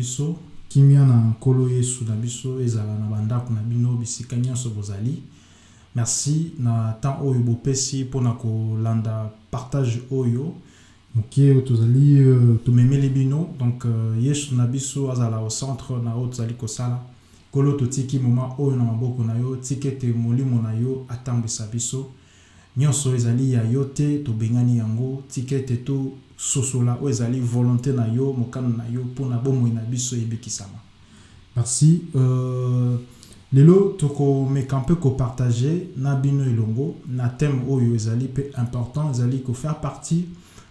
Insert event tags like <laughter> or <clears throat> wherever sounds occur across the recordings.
biso kimia na nkolo yesu na biso ezala na bandako na bino bisika nyonso bozali. Merci na temps oyo bopesi mpona kolanda partage oyo. Moke oyo tozali uh, tomemeli bino. Donc uh, yesu na biso azala au centre na oyo tozali kosala. Nkolo totiki moma oyo na maboko na yo tika ete molimo na yo atambwisa biso nyonso ezali ya yo te tobengani yango. Tika ete tososola oyo ezali volonté na yo mokano na yo mpona bomoi na biso ebikisama. Merci. Uh, lelo tokomeka mpe kopartage na bino elongo na thème oyo ezali mpe important ezali kofaire partie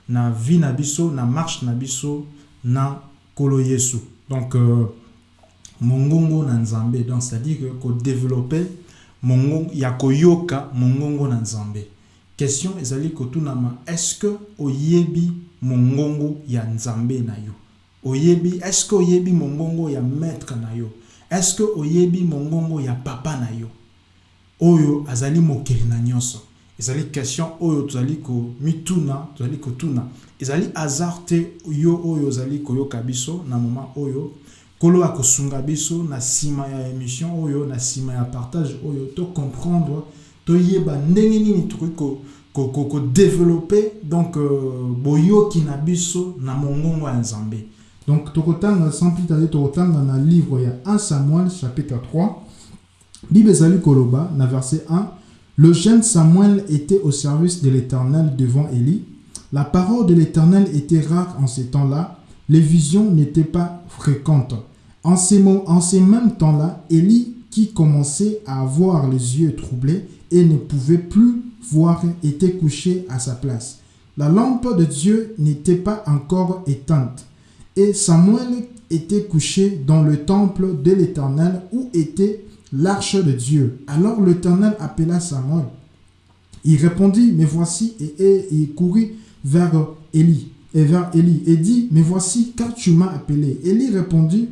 na vie na biso na marche na biso na nkolo yesu. Donc uh, mongongo na nzambe. Donc c'est-à-dire que kodéveloppe mongongo ya koyoka mongongo na nzambe question ezali kotunama est-ce que oyebi mongongo ya nzambe na yo? Oyebi est-ce que oyebi mongongo ya maître na yo? Est-ce que oyebi mongongo ya papa na yo? Oyo azali mokili na nyonso. Ezali question oyo tozali komituna tozali kotuna. Ezali hasard te yo oyo ozali koyoka biso na moment oyo. Nkolo akosunga biso na nsima ya émission oyo na nsima ya partage oyo tocomprendre toyeba ndenge nini tokoki kodéveloppe donc euh, boyoki na biso na mongongo ya nzambe. Donc tokotanga sans plus tarder tokotanga na livre ya 1 samuel chapitre 3 bible ezali koloba na verset 1 le jeune samuel était au service de l'éternel devant élie. La parole de l'éternel était rare en ces temps-là. Les visions n'étaient pas fréquentes. En ces, en ces mêmes temps-là élie qui commençait à avoir les yeux troublés et ne pouvait plus voir était couché à sa place la lampe de dieu n'était pas encore éteinte et Samuel était couché dans le temple de l'Éternel où était l'arche de Dieu. Alors l'Éternel appela Samuel. Il répondit, mais voici, et, il courut vers Élie, et vers Élie, et dit, mais voici, car tu m'as appelé. Élie répondit,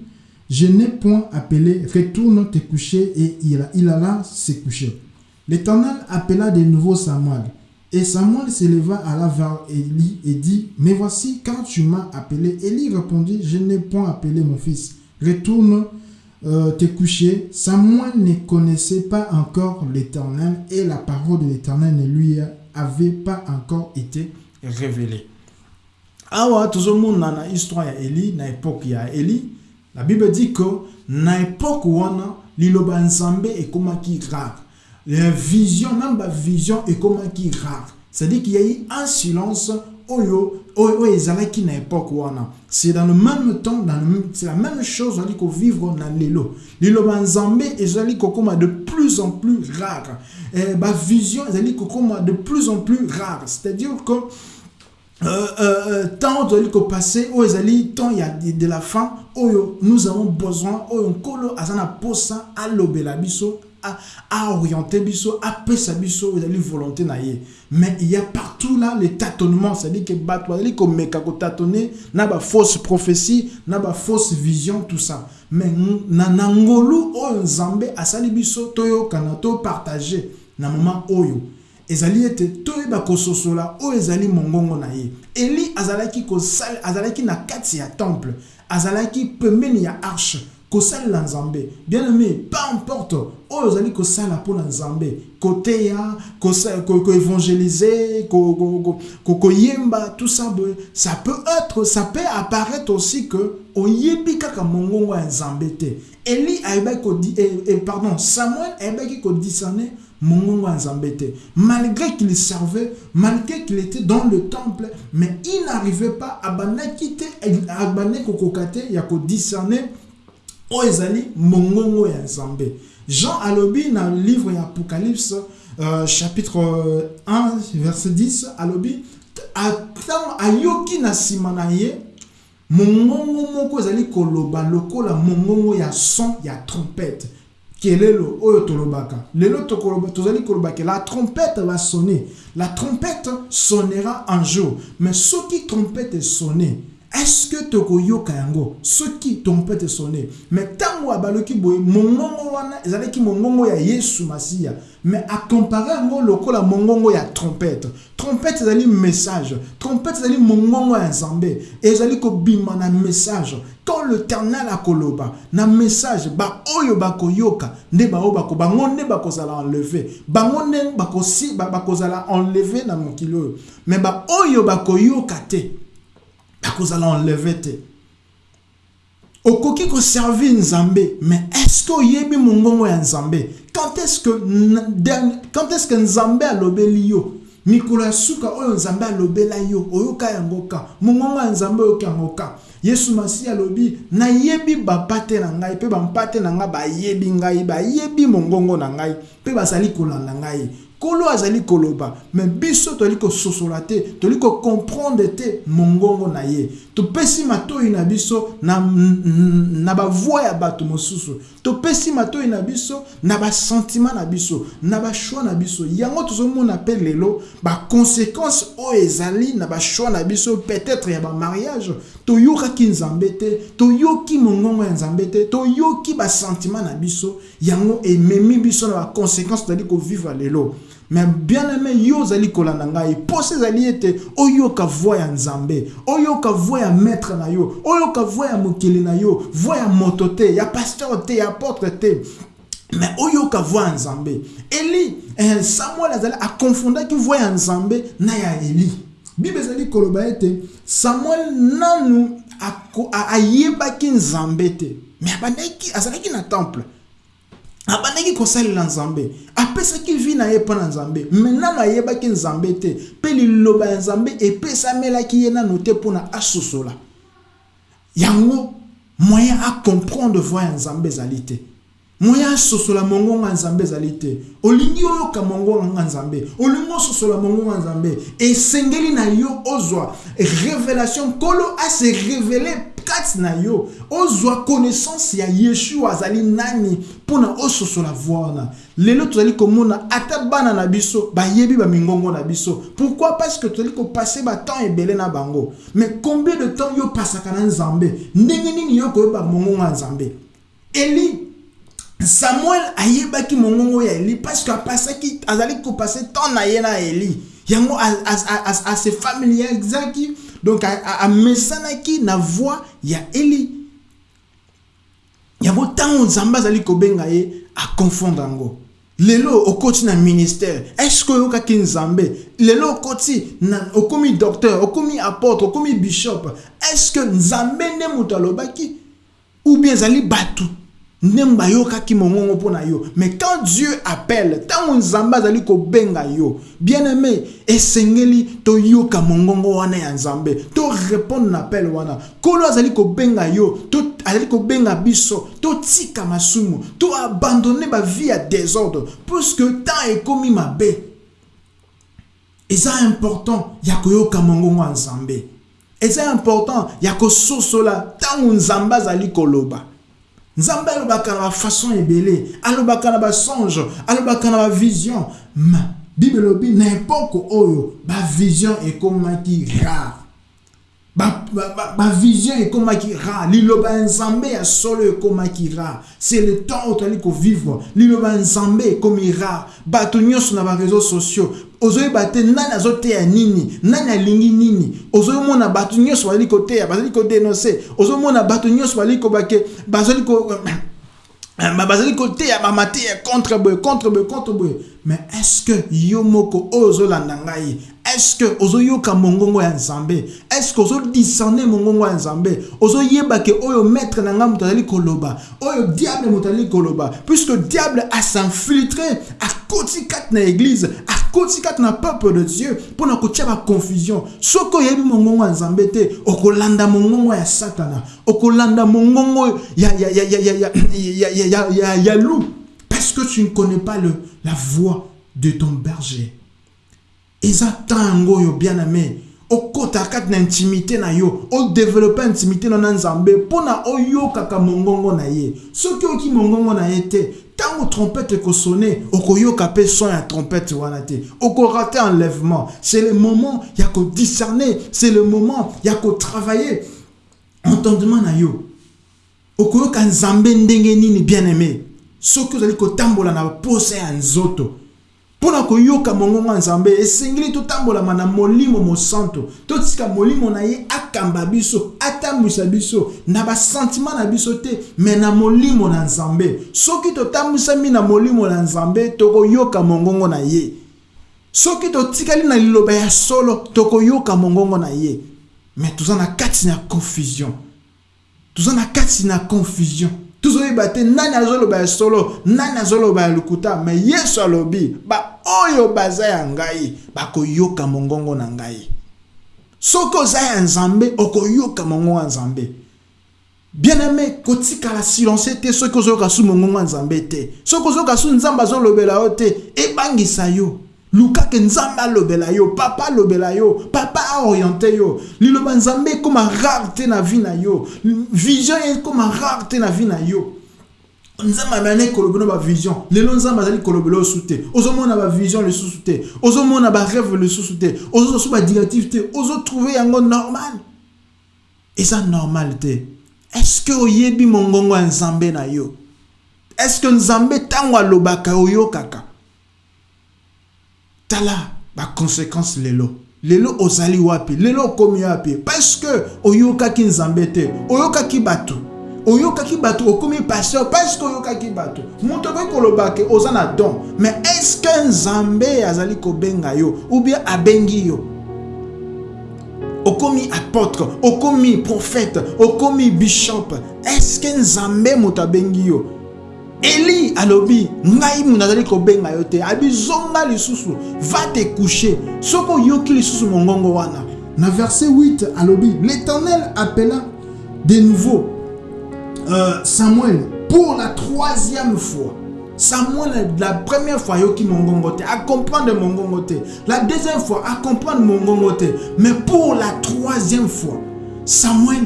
je n'ai point appelé, retourne te coucher, et il, il alla se coucher. L'Éternel appela de nouveau Samuel. Et Samuel s'éleva à la vers Élie et dit, Mais voici, quand tu m'as appelé, Élie répondit, Je n'ai point appelé mon fils. Retourne euh, te coucher. Samuel ne connaissait pas encore l'Éternel et la parole de l'Éternel ne lui avait pas encore été révélée. Awa, tozomona na histoire ya ya Élie, la Bible dit que. La vision, même la vision qui rare. C'est-à-dire qu'il y a eu un silence oyo oyo ezalaki na époque wana c'est dans le même temps dans c'est la même chose ozali kovivre na lelo liloba nzambe ezali kokoma de plus en plus rare. Eh, bavision ezali kokoma de plus en plus rare. C'est-à-dire que euh, euh, tant tozali kopase oyo ezali temps ya de la fin oyo nous avons besoin oyo nkolo aza na posa alobela biso aorienter biso apesa biso ezali volonté na mais il y a partout là le tâtonnement c'est-à-dire que bato bazali komeka kotâtonner na bafausse prophétie na bafausse vision tout ça. Mais na, na ngolu oyo nzambe asali biso toyokana topartage na moment oyo. Ezali ete toyeba kososola oyo ezali mongongo na ye. Eli azalaki azalaki na kati temple azalaki pembeni ya arche bien aimé peu importe. Oyo ozali kosala mpona nzambe. Koteya koévangéliser koyemba tout ça ça peut être ça peut apparaître aussi que oyebi kaka mongongo ya nzambe te. Eli ayebaki kodi pardon samuel ayebaki kodisane mongongo ya nzambe te. Malgré qu'il servait malgré qu'il était dans le temple mais il n'arrivait pas abandaki te abandaki kokoka te ya kodisane oyo ezali mongongo ya nzambe. Jean alobi na livre apocalypse euh, chapitre 1 verset 10 alobi ntango ayoki na nsima mongongo moko ezali koloba lokola mongongo ya son ya trompete kelelo oyo tolobaka. Lelo tozali kolobaka la trompette va sonner. La trompette sonnera un jour mais soki trompette esonne est-ce que tokoyoka yango soki trompete sonne mais ntango abaloki boye mongongo wana ezalaki mongongo ya yesu masiya mais akompare yango lokola mongongo ya trompete trompete ezali message trompete ezali mongongo ya nzambe ezali kobima na message. Quand l'éternel akoloba na message baoyo bakoyoka nde baoyo bako bango nde bakozala enleve bango nde bakozala enleve na mokili oyo. Mais baoyo bakoyoka te bakozala enleve te okoki koservir nzambe mais est-ce oyebi mongongo ya nzambe quand est-ce que nzambe alobeli yo mikolo ya suka oyo nzambe alobela yo oyoka yango ka mongongo ya nzambe oyoki yango ka yesu masiya alobi nayebi bapate na ngai mpe bampate na ngai bayebi ngai bayebi mongongo na ngai mpe bazali kolanda ngai kolo azali koloba. Me biso tozali kososola te. Tozali kokomprendre te mongongo na ye topesi matoi na biso na, na bavoi ya bato mosusu. Topesi matoi na biso na basentima na biso na bashwi na biso. Yango tozomona mpe lelo baconséquence oyo ezali na bashwi na biso peut-être ya bamariage toyokaki nzambe te toyoki mongongo ya nzambe te toyoki basentima na biso. Yango ememi biso na baconséquence tozali kovivre lelo me bien aimé yo ozali kolanda ngai. Mposa ezali ete oyoka voi ya nzambe oyoka voi ya maître na yo oyoka voi ya mokili na yo voi ya ya pasteur te ya apôtre te. Me oyoka voi nzambe. Eli eh, samuel azali akonfondaki voi ya nzambe na ya eli. Bible ezali koloba ete samuel nanu ayebaki nzambe te. Me abandaki azalaki na temple abandaki kosalela nzambe. Apesaki vi na ye mpo na nzambe? Me nano ayebaki nzambe te. Mpe liloba ya nzambe epesamelaki ye nano te mpona asosola yango moyen akomprendre voi ya nzambe ezali te. Moyen asosola mongongo ya nzambe ezali te. Olingi oyoka mongongo ya nzambe. Olingi ososola mongongo ya nzambe. Esengeli na yo ozwa révélation. Nkolo ase révele kati na yo ozwa connaissance ya yeshua azali nani mpona ososola voi wana lelo tozali komona ata bana na biso bayebi bamingongo na biso pourquoi parce que tozali kopase batemps ebele na bango mais combien de temps yo pasaka na nzambe ndenge nini yo koyeba mongongo ya nzambe eli samuel ayebaki mongongo ya eli parce que apasaki azali kopase temps na ye na eli yango ase familiarizaki donc amesanaki na voix ya eli. Yango ntango nzambe azali kobenga ye akonfondre yango lelo okoti na ministère est-ce que oyokaki nzambe lelo na okomi docteur okomi apôtre okomi bishop est-ce que nzambe nde moto alobaki ou bien ezali bato Nemba yo kaki mongongo pona yo. Mais quand Dieu appelle, tant on zamba zali benga yo. Bien-aimé, esengeli to yoka mongongo wana ya nzambe. To répondre l'appel wana. Kolo azali benga yo, to azali ko benga biso, to tika masumu, to abandonner ba vie à désordre parce que tant est commis mabe. Et ça important, ya koyoka mongongo nzambe. Et ça important, ya ko sosola tant on zamba zali koloba nzambe alobaka na bafaçon ebele alobaka na basonge alobaka na bavision ma bible elobi na epoke oyo bavision ekomaki rare. Bavision ekomaki rare. Liloba ya nzambe ya solo ekomaki rare. C'est le temps oyo tozali kovivre liloba ya nzambe ekomi rare. Bato nyonso na bareseau sociaux ozoyeba te nani azoteya nini? Nani alingi nini? Ozomona bato nyonso bazali koteya bazali kodenonse. Ozomona bato nyonso bazali kobake bazali ko <clears throat> bazali koteya bamateya contre boye contre boye contre boye. Mais est-ce que yo moko oyo ozolanda ngai? Est-ce que ozoyoka mongongo ya nzambe? Est-ce que ozodiscerne mongongo ya nzambe? Ozoyeba ke oyo maître na ngai moto koloba oyo diable moto azali koloba. Puisque diable asinfiltre akoti kati na église akoti kati na peuple de dieu mpona kotia baconfusion soki oyebi mongongo ya nzambe te okolanda mongongo ya satana okolanda mongongo ya, ya, ya, ya, ya, ya, ya, ya, ya, ya, loup parce que tu ne connais pas le, la voix de ton berger eza ntango oyo bien aimé okota kati na intimité na yo odevelope intimité na na nzambe mpona oyokaka mongongo na ye soki oyoki mongongo na ye ntango trompete ekosone okoyoka mpe son ya trompete wana te. Okorate enlèvement. C'est le moment ya kodiscerner c'est le moment ya kotravailler entendement na yo. Okoyoka nzambe ndenge nini bien aimé soki ozali kotambola na posa ya nzoto mpona koyoka mongongo ya nzambe esengeli totambolama na molimo mosanto totika molimo na ye akamba biso atambwisa biso na basentima na biso te me na molimo na nzambe. Soki totambwisami na molimo na nzambe tokoyoka mongongo na ye. Soki totikali na liloba ya solo tokoyoka mongongo na ye. Me toza na kati na confusion. Toza na kati na confusion tozoyeba te nani azoloba ya solo nani azoloba ya lokuta me yesu alobi baoyo baza ya ngai bakoyoka mongongo na ngai. Soki oza ya nzambe okoyoka mongongo ya nzambe. Bien aime kotikala silence te soki ozoyoka su mongongo ya nzambe te. Soki ozoyoka su nzambe azolobela yo te ebangisa yo lukake nzambe alobela yo papa alobela yo papa aoriente yo. Liloba nzambe ekóma rare na vi na yo. Vision ekóma rare te na vi na yo. Nzambe amene kolobela bavision lelo nzambe azali kolobela osu te ozomona bavision lisusu te ozomona barêve lisusu te ozozwa su badirective te. Ozotrouve yango normal. Eza normal te. Estce oyebi mongongo nzambe na yo? Estce nzambe ntango alobaka oyokaka tala baconséquence lelo. Lelo ozali wapi? Lelo okomi wapi? Parceke oyokaki nzambe te oyokaki bato. Oyokaki bato okomi pasteur parceke oyokaki bato. Moto okoki koloba ke oza na don mais estce nzambe azali kobenga yo ou bien abengi yo? Okomi apôtre okomi prophète okomi bishop estce nzambe moto abengi yo? Eli alobi ngai nazali kobenga yo te. Abi zonga lisusu va te coucher. Soki oyoki lisusu mongongo wana. Na verset 8 alobi l'éternel appela de nouveau euh, samuel pour la troisième fois. Samuel la première fois ayoki mongongo te. Acomprendre mongongo te. La deuxième fois acomprendre mongongo te. Mais pour la troisième fois samuel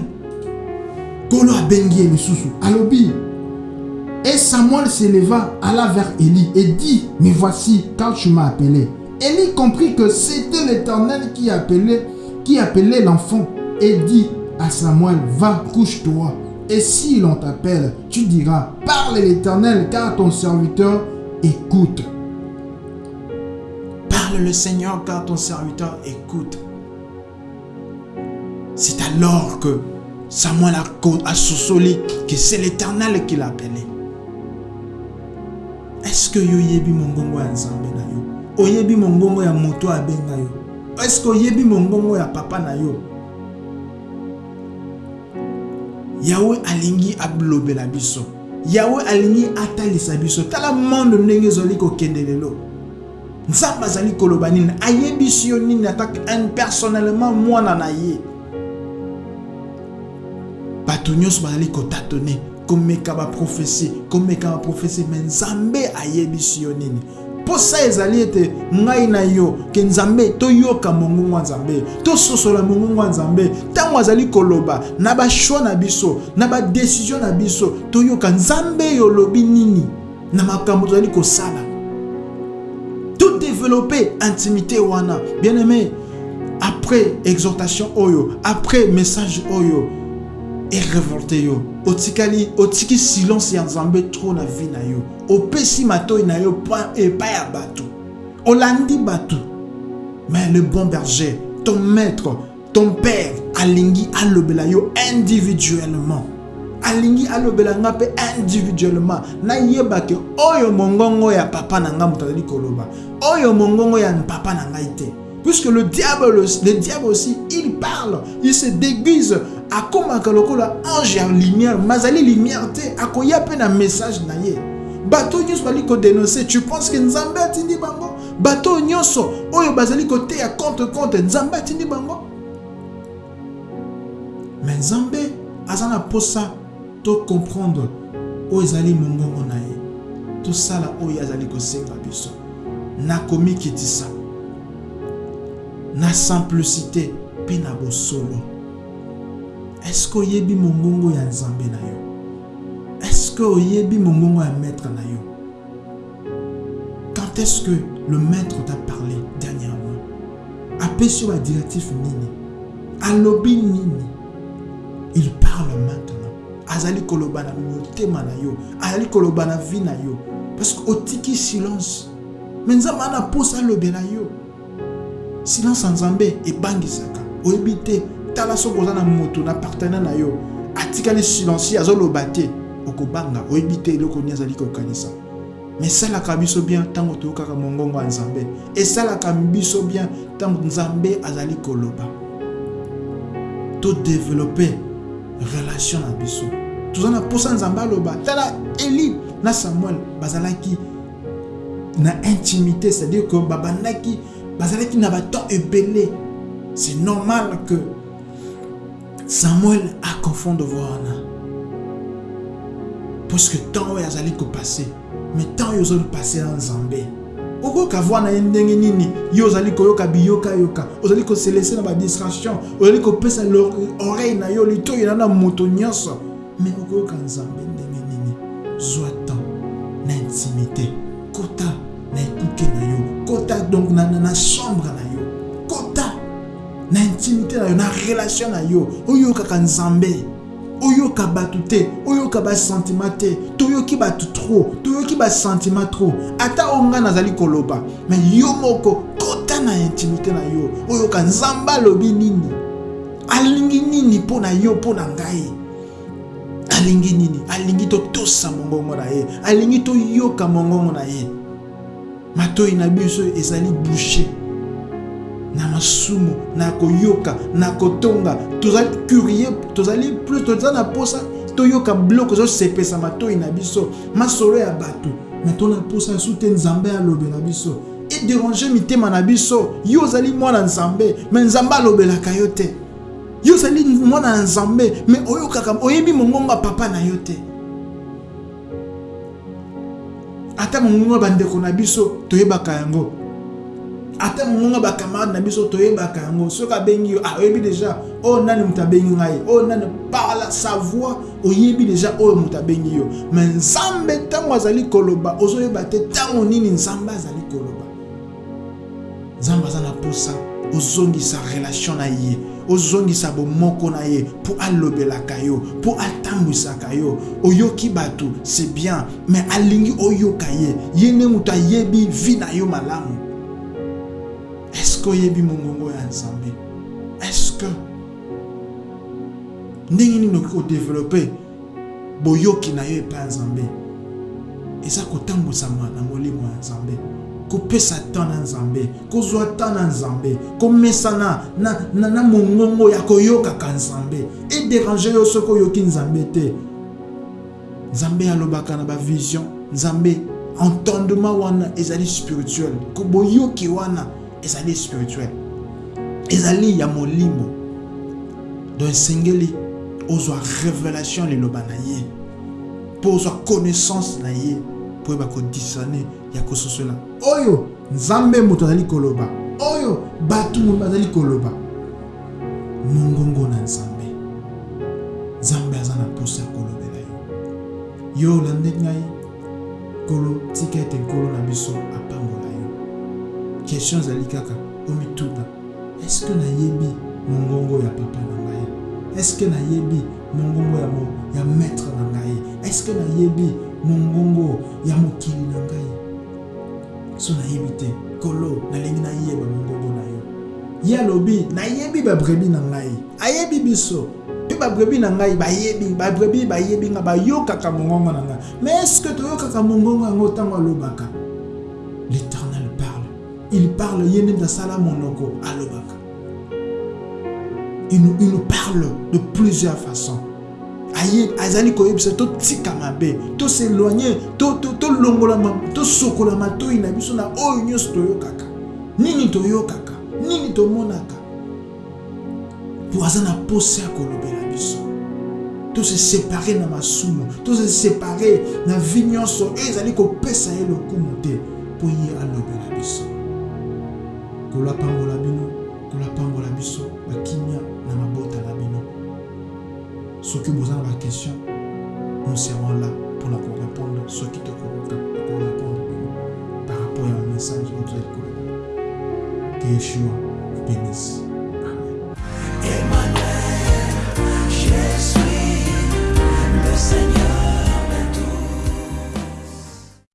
kolo abengi ye lisusu. Alobi Et Samuel s'éleva, alla vers Élie et dit, mais voici, quand tu m'as appelé. Élie comprit que c'était l'Éternel qui appelait, qui appelait l'enfant et dit à Samuel, va, couche-toi. Et si l'on t'appelle, tu diras, parle l'Éternel, car ton serviteur écoute. Parle le Seigneur, car ton serviteur écoute. C'est alors que Samuel a, a que c'est l'Éternel qui l'appelait. Que yo oyebi mongongo ya nzambe na yo? Oyebi mongongo ya moto abenga yo? Que oyebi mongongo ya papa na yo? Yawe alingi alobela biso. Yawe alingi atalisa biso. Tala monde ndenge ezali kokende lelo. Nzambe azali koloba nini? Ayebisi yo nini? Atake personnellement mwana na ye. Bato nyonso bazali kotatone komeka baprofesie komeka baprofesie me nzambe ayebisi yo nini. Mposa ezali ete ngai na yo ke nzambe toyoka mongongo ya nzambe tososola mongongo ya nzambe. Ntango azali koloba na bashwa na biso na badesizio na biso toyoka nzambe yolobi nini? Na makambo tozali kosala. Todevelope intimité wana. Bien aimé après exhortation oyo après message oyo erevolte yo. Otikali otiki silence ya nzambe tro na vi na yo. Opesi matoi na yo epai ya bato. Olandi bato. Mais le bon berger ton maître ton père alingi alobela yo individuellement. Alingi alobela nga mpe individuellement. Nayeba ke oyo mongongo ya papa na nga moto azali koloba. Oyo mongongo ya papa na ngai te puisque le diable, le diable aussi, il parle, il se déguise akomaka lokola ange ya lumière mazali lumière te akoya mpe na message na ye bato nyonso bali kodenonce tu penses ke nzambe atindi bango? Bato nyonso oyo bazali koteya contre contre nzambe atindi bango? Me nzambe aza na mposa tocomprendre oyo ezali mongongo na ye tosala oyo azali kosenga biso. Na komikitisa na simplicité mpe na bosolo. Estce oyebi mongongo ya nzambe na yo? Estce oyebi mongongo ya maître na yo? Quand est-ce que le maître t'a parlé dernièrement? Apesi yo badirectif nini? Alobi nini? Il parle maintenant. Azali koloba na motema na yo azali koloba na vie na yo. Parce que otiki silence. Me nzambe ana mposa alobela yo silence nzambe ebangisaka oyebi te tala soki oza na moto na na yo atikali silencieux azoloba te okobanga. Oyebi te eloko nini azali kokanisa. Me esalaka biso bien ntango toyokaka mongongo ya nzambe. Esalaka biso bien ntango nzambe azali koloba. Todevelope relation na biso. Toza na mposa nzambe aloba. Tala eli na samuel bazalaki na intimité c'est-à-dire que bazalaki na batemps ebele c'est normal que samuel akonfonde wana puisque temps oyo azali kopase mais temps oyo ozali kopase na nzambe okoyoka voi na ye ndenge nini yo ozali koyoka biyokayoka ozali koselese na badistraction ozali kopesa oreille na yo litoyi na na moto nyonso mais okoyoka nzambe ndenge nini zwa temps intimité kota na ekuke na yo kota donc na, na, na chambre na yo kota na intimité na yo na relation na yo oyokaka nzambe oyoka bato te oyoka basentiment te toyoki bato trop toyoki basentiment trop ata o ngai nazali koloba me yo moko kota na intimité na yo oyoka nzambe alobi nini alingi nini mpo na yo mpo na ngai alingi nini alingi totosa mongongo na ye alingi toyoka mongongo na ye matoi na biso ezali bouche na masumu na koyoka na kotonga. Tozali curie tozali plus toza na mposa toyoka biloko ezosepesa matoi na biso. Masolo ya bato me tona mposa yasu te nzambe alobela biso. Ederange mitema na biso. Yo ozali mwana nzambe me nzambe alobelaka yo te. Yo ozali mwana na nzambe me oyokaka oyebi mongongo ya papa na yo te ata mongongo bandeko na biso toyebaka yango. Ata mongongo ya bakamarade na biso toyebaka yango. Soki abengi yo ah, oyebi deja oyo nani moto abengi ngai? Oyo nani? Parla sa voix oyebi deja oyo moto abengi yo. Me nzambe ntango azali koloba ozoyeba te ntango nini nzambe azali koloba. Nzambe aza na posa ozongisa relation na ye ozongisa bomoko na ye mpo alobelaka yo mpo atambwisaka yo. Oyoki bato c'est bien mais alingi oyoka ye. Ye nde moto ayebi vi na yo malamu. Estce oyebi mongongo ya nzambe? Estce ndenge nini okoki kodevelope boyoki na yo epai ya nzambe? Eza kotambwisama na molimo ya nzambe kopesa temps na nzambe kozwa temps na nzambe komesana na, na, na mongongo ya koyokaka nzambe. Ederange yo soki oyoki nzambe te. Nzambe alobaka na bavision nzambe entendement wana ezali spirituel. Boyoki wana ezali spirituel. Ezali ya molimo. Donc esengeli ozwa révélation liloba na ye. Mpo ozwa connaissance na ye mpo oyeba kodisane ya kososola oyo nzambe moto azali koloba. Oyo bato bazali koloba. Mongongo na nzambe. Nzambe aza na mposa ya kolobela yo. Yo olande ngai nkolo tika ete nkolo na biso apambola yo. Question ezali kaka omituna eske nayebi mongongo ya papa na ngai? Eske nayebi mongongo ya, mo, ya maître na ngai? Eske nayebi mongongo ya mokili na ngai so nayebi te na yo que toyokaka mongongo yango l'éternel parle. Il parle ye nde monoko alobaka. Il nous parle de plusieurs façons azali koyebisa totika mabe toséloigne tolongola tosokola matoi na biso na oyo nyonso toyokaka. Nini toyokaka? Nini tomonaka? Mpo aza na posa ya kolobela biso. Tose separe na masumu tose separe na vi nyonso oyo ezali kopesa ye lokumu te mpo ye alobela biso. Kolapambola bino soki boza na baquestion nous serons là mpona korépondre soki tokokoka korépondre bino par rapport ya bamessage oyo tozali koloba que yeshua bénisse